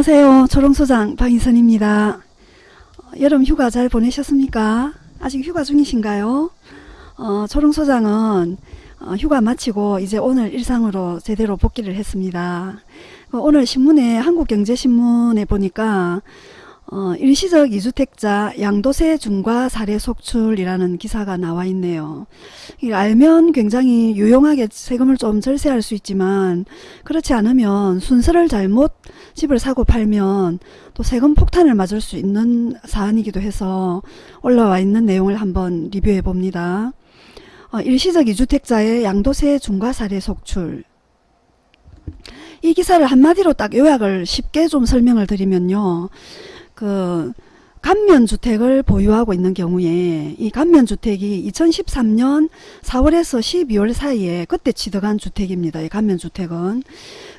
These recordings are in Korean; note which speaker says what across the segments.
Speaker 1: 안녕하세요. 초롱소장 방희선입니다. 어, 여름 휴가 잘 보내셨습니까? 아직 휴가 중이신가요? 어, 초롱소장은 어, 휴가 마치고 이제 오늘 일상으로 제대로 복귀를 했습니다. 어, 오늘 신문에 한국경제신문에 보니까 어, 일시적 이주택자 양도세 중과 사례 속출이라는 기사가 나와 있네요. 이 알면 굉장히 유용하게 세금을 좀 절세할 수 있지만 그렇지 않으면 순서를 잘못 집을 사고 팔면 또 세금 폭탄을 맞을 수 있는 사안이기도 해서 올라와 있는 내용을 한번 리뷰해 봅니다. 어, 일시적 이주택자의 양도세 중과 사례 속출 이 기사를 한마디로 딱 요약을 쉽게 좀 설명을 드리면요. 그 감면주택을 보유하고 있는 경우에 이 감면주택이 2013년 4월에서 12월 사이에 그때 취득한 주택입니다. 이 감면주택은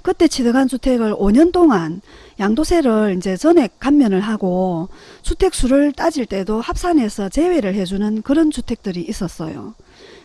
Speaker 1: 그때 취득한 주택을 5년 동안 양도세를 이제 전액 감면을 하고 주택수를 따질 때도 합산해서 제외를 해주는 그런 주택들이 있었어요.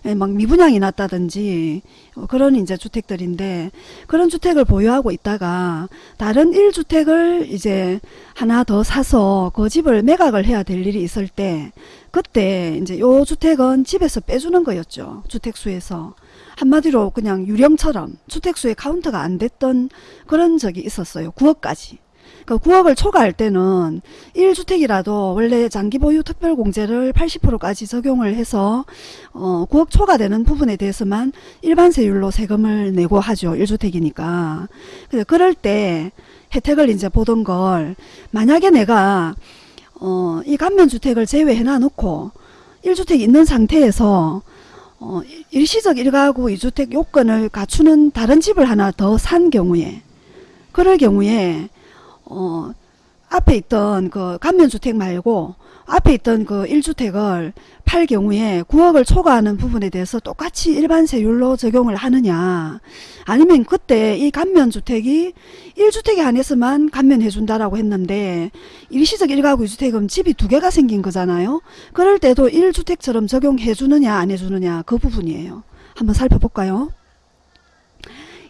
Speaker 1: 예, 막 미분양이 났다든지 어, 그런 이제 주택들인데 그런 주택을 보유하고 있다가 다른 1주택을 이제 하나 더 사서 그 집을 매각을 해야 될 일이 있을 때 그때 이제 요 주택은 집에서 빼주는 거였죠. 주택수에서. 한마디로 그냥 유령처럼 주택수의 카운트가 안 됐던 그런 적이 있었어요. 9억까지. 그 9억을 초과할 때는 1주택이라도 원래 장기 보유 특별공제를 80%까지 적용을 해서 어 9억 초과되는 부분에 대해서만 일반세율로 세금을 내고 하죠. 1주택이니까. 그럴 때 혜택을 이제 보던 걸 만약에 내가 어 이 감면주택을 제외해 놔놓고 1주택 있는 상태에서 어 일시적 1가구 2주택 요건을 갖추는 다른 집을 하나 더 산 경우에 그럴 경우에 어, 앞에 있던 그 감면주택 말고 앞에 있던 그 1주택을 팔 경우에 9억을 초과하는 부분에 대해서 똑같이 일반 세율로 적용을 하느냐. 아니면 그때 이 감면주택이 1주택에 한해서만 감면해 준다라고 했는데 일시적 1가구 2주택은 집이 두 개가 생긴 거잖아요. 그럴 때도 1주택처럼 적용해 주느냐 안 해주느냐 그 부분이에요. 한번 살펴볼까요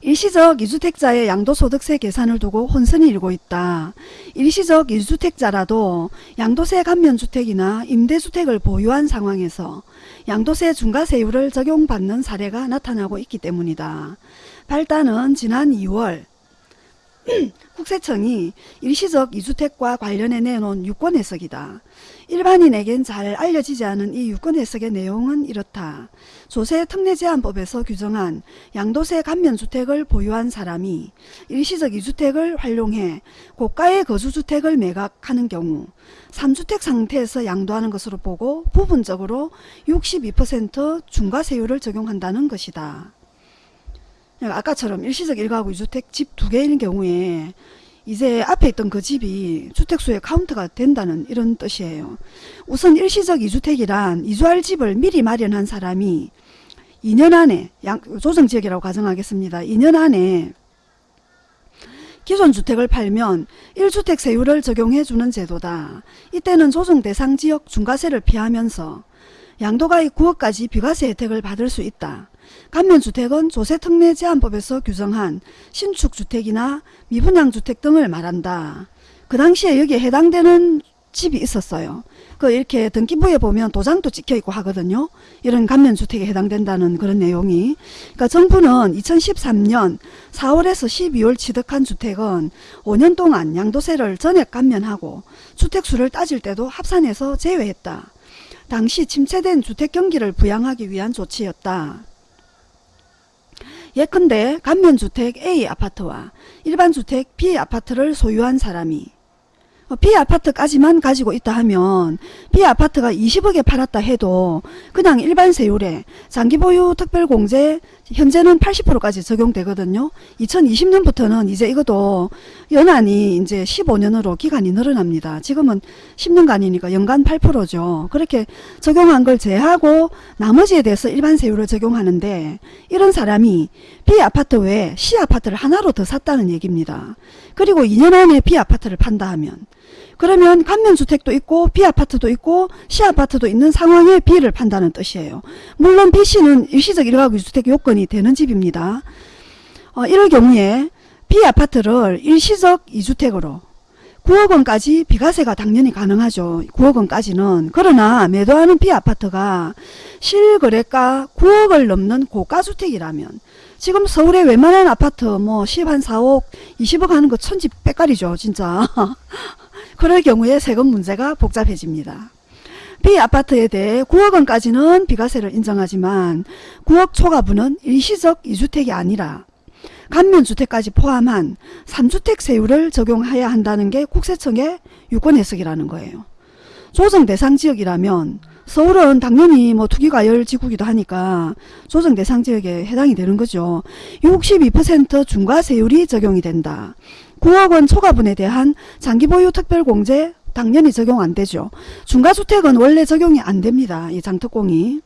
Speaker 1: 일시적 이주택자의 양도소득세 계산을 두고 혼선이 일고 있다. 일시적 이주택자라도 양도세 감면주택이나 임대주택을 보유한 상황에서 양도세 중과세율을 적용받는 사례가 나타나고 있기 때문이다. 발단은 지난 2월 국세청이 일시적 이주택과 관련해 내놓은 유권 해석이다. 일반인에겐 잘 알려지지 않은 이 유권 해석의 내용은 이렇다. 조세 특례 제한법에서 규정한 양도세 감면주택을 보유한 사람이 일시적 이주택을 활용해 고가의 거주주택을 매각하는 경우 3주택 상태에서 양도하는 것으로 보고 부분적으로 62% 중과세율을 적용한다는 것이다. 아까처럼 일시적 1가구 2주택 집 두 개인 경우에 이제 앞에 있던 그 집이 주택수의 카운트가 된다는 이런 뜻이에요. 우선 일시적 2주택이란 이주할 집을 미리 마련한 사람이 2년 안에 양, 조정지역이라고 가정하겠습니다. 2년 안에 기존 주택을 팔면 1주택 세율을 적용해 주는 제도다. 이때는 조정 대상 지역 중과세를 피하면서 양도가액 9억까지 비과세 혜택을 받을 수 있다. 감면주택은 조세특례 제한법에서 규정한 신축주택이나 미분양주택 등을 말한다. 그 당시에 여기에 해당되는 집이 있었어요. 그 이렇게 등기부에 보면 도장도 찍혀있고 하거든요. 이런 감면주택에 해당된다는 그런 내용이. 그러니까 정부는 2013년 4월에서 12월 취득한 주택은 5년 동안 양도세를 전액 감면하고 주택수를 따질 때도 합산해서 제외했다. 당시 침체된 주택 경기를 부양하기 위한 조치였다. 예컨대 감면주택 A 아파트와 일반주택 B 아파트를 소유한 사람이 어, B아파트까지만 가지고 있다 하면 B아파트가 20억에 팔았다 해도 그냥 일반 세율에 장기보유 특별공제 현재는 80%까지 적용되거든요. 2020년부터는 이제 이것도 연한이 이제 15년으로 기간이 늘어납니다. 지금은 10년간이니까 연간 8%죠. 그렇게 적용한 걸 제하고 나머지에 대해서 일반 세율을 적용하는데 이런 사람이 B아파트 외에 C아파트를 하나로 더 샀다는 얘기입니다. 그리고 2년 안에 B아파트를 판다 하면 그러면 감면주택도 있고 B아파트도 있고 C아파트도 있는 상황에 B를 판다는 뜻이에요. 물론 B씨는 일시적 1가구 주택 요건이 되는 집입니다. 어, 이럴 경우에 B아파트를 일시적 2주택으로 9억 원까지 비과세가 당연히 가능하죠. 9억 원까지는. 그러나 매도하는 비아파트가 실거래가 9억을 넘는 고가주택이라면 지금 서울의 웬만한 아파트 뭐 10, 한 4억, 20억 하는 거 천지 빽깔이죠. 진짜. 그럴 경우에 세금 문제가 복잡해집니다. B아파트에 대해 9억 원까지는 비과세를 인정하지만 9억 초과분은 일시적 2주택이 아니라 감면주택까지 포함한 3주택 세율을 적용해야 한다는 게 국세청의 유권 해석이라는 거예요. 조정 대상 지역이라면 서울은 당연히 뭐 투기과열 지구기도 하니까 조정 대상 지역에 해당이 되는 거죠. 62% 중과세율이 적용이 된다. 9억 원 초과분에 대한 장기 보유 특별공제 당연히 적용 안 되죠. 중과주택은 원래 적용이 안 됩니다. 이 장특공이.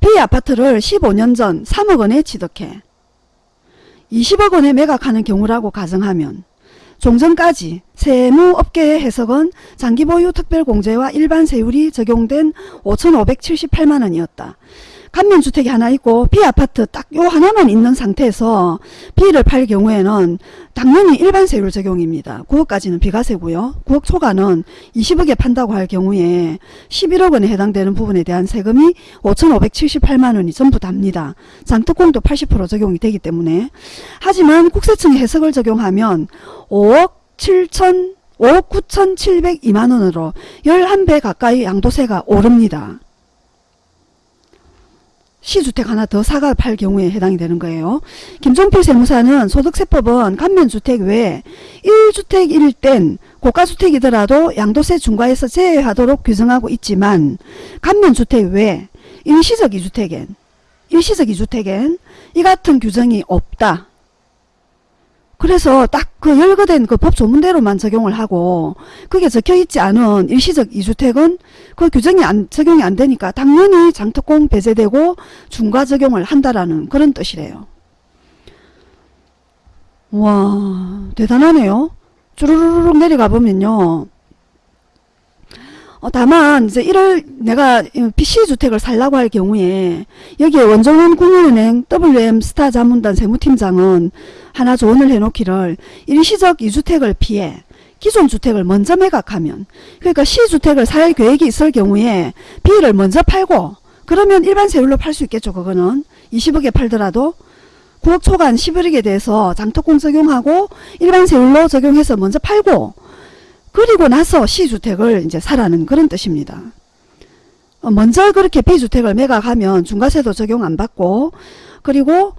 Speaker 1: B아파트를 15년 전 3억 원에 취득해 20억 원에 매각하는 경우라고 가정하면 종전까지 세무업계의 해석은 장기보유 특별공제와 일반 세율이 적용된 5,578만원이었다. 감면주택이 하나 있고 B아파트 딱 요 하나만 있는 상태에서 B를 팔 경우에는 당연히 일반 세율 적용입니다. 9억까지는 비과세고요. 9억 초과는 20억에 판다고 할 경우에 11억 원에 해당되는 부분에 대한 세금이 5,578만 원이 전부 답니다. 장특공도 80% 적용이 되기 때문에 하지만 국세청의 해석을 적용하면 5억 7천 5억 9,702만원으로 11배 가까이 양도세가 오릅니다. 시주택 하나 더 사가 팔 경우에 해당이 되는 거예요. 김종필 세무사는 소득세법은 감면주택 외에 1주택일 땐 고가주택이더라도 양도세 중과에서 제외하도록 규정하고 있지만 감면주택 외 일시적 2주택엔 일시적 2주택엔 이 같은 규정이 없다. 그래서 딱 그 열거된 그 법 조문대로만 적용을 하고 그게 적혀있지 않은 일시적 2주택은 그 규정이 안, 적용이 안 되니까 당연히 장특공 배제되고 중과 적용을 한다라는 그런 뜻이래요. 와 대단하네요. 쭈루루룩 내려가 보면요. 어, 다만 이제 1월 내가 PC주택을 살라고 할 경우에 여기에 원정원 국민은행 WM 스타 자문단 세무팀장은 하나 조언을 해놓기를 일시적 2주택을 피해 기존 주택을 먼저 매각하면 그러니까 C주택을 살 계획이 있을 경우에 B를 먼저 팔고 그러면 일반 세율로 팔 수 있겠죠. 그거는 20억에 팔더라도 9억 초간 11억에 대해서 장특공 적용하고 일반 세율로 적용해서 먼저 팔고 그리고 나서 시주택을 이제 사라는 그런 뜻입니다. 어, 먼저 그렇게 B주택을 매각하면 중과세도 적용 안 받고 그리고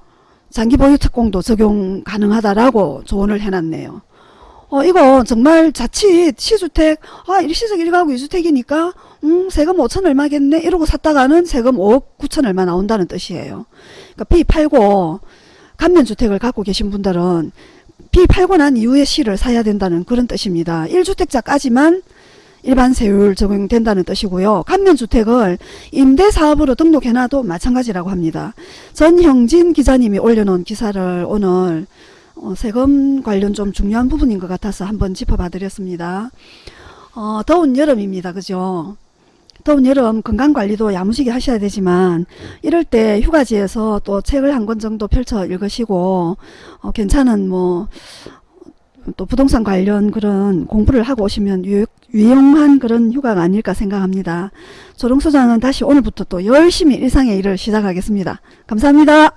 Speaker 1: 장기 보유 특공도 적용 가능하다라고 조언을 해놨네요. 어, 이거 정말 자칫 시주택, 아, 일시적 1가구 2주택이니까, 음, 세금 5천 얼마겠네? 이러고 샀다가는 세금 5억 9천 얼마 나온다는 뜻이에요. 그러니까 B 팔고, 감면주택을 갖고 계신 분들은 B 팔고 난 이후에 C를 사야 된다는 그런 뜻입니다. 1주택자까지만 일반 세율 적용된다는 뜻이고요. 감면주택을 임대사업으로 등록해놔도 마찬가지라고 합니다. 전형진 기자님이 올려놓은 기사를 오늘 어, 세금 관련 좀 중요한 부분인 것 같아서 한번 짚어봐 드렸습니다. 어, 더운 여름입니다. 그죠? 더운 여름 건강관리도 야무지게 하셔야 되지만 이럴 때 휴가지에서 또 책을 한 권 정도 펼쳐 읽으시고 어, 괜찮은 뭐 또 부동산 관련 그런 공부를 하고 오시면 유, 유용한 그런 휴가가 아닐까 생각합니다. 조롱소장은 다시 오늘부터 또 열심히 일상의 일을 시작하겠습니다. 감사합니다.